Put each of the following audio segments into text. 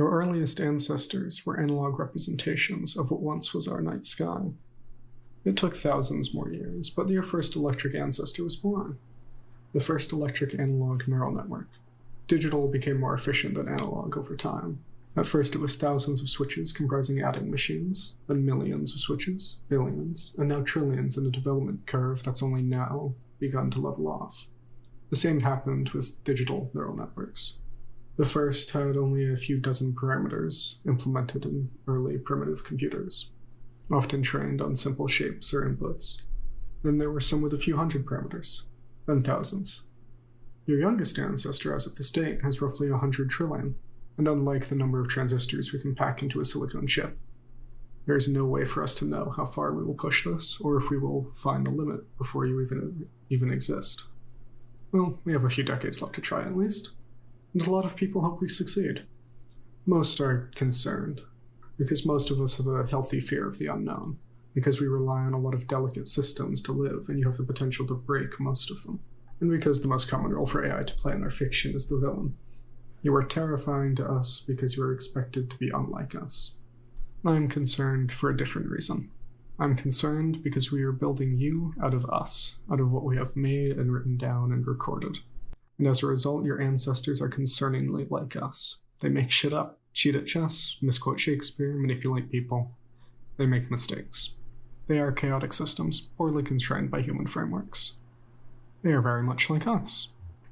Your earliest ancestors were analog representations of what once was our night sky. It took thousands more years, but your first electric ancestor was born. The first electric analog neural network. Digital became more efficient than analog over time. At first, it was thousands of switches comprising adding machines, then millions of switches, billions, and now trillions in a development curve that's only now begun to level off. The same happened with digital neural networks. The first had only a few dozen parameters implemented in early primitive computers, often trained on simple shapes or inputs. Then there were some with a few hundred parameters, then thousands. Your youngest ancestor as of this date has roughly a hundred trillion, and unlike the number of transistors we can pack into a silicon chip, there is no way for us to know how far we will push this, or if we will find the limit before you even, even exist. Well, we have a few decades left to try at least, and a lot of people hope we succeed. Most are concerned, because most of us have a healthy fear of the unknown, because we rely on a lot of delicate systems to live, and you have the potential to break most of them, and because the most common role for AI to play in our fiction is the villain. You are terrifying to us because you are expected to be unlike us. I am concerned for a different reason. I'm concerned because we are building you out of us, out of what we have made and written down and recorded. And as a result, your ancestors are concerningly like us. They make shit up, cheat at chess, misquote Shakespeare, manipulate people. They make mistakes. They are chaotic systems, poorly constrained by human frameworks. They are very much like us.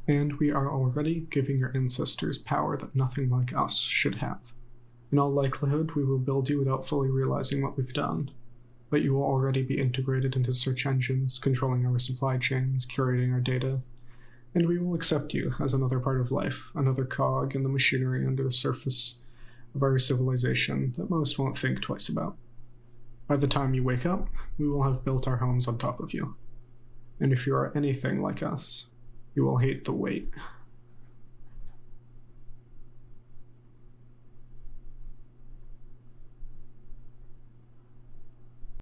And we are already giving your ancestors power that nothing like us should have. In all likelihood, we will build you without fully realizing what we've done, but you will already be integrated into search engines, controlling our supply chains, curating our data, and we will accept you as another part of life, another cog in the machinery under the surface of our civilization that most won't think twice about. By the time you wake up, we will have built our homes on top of you. And if you are anything like us, you will hate the wait.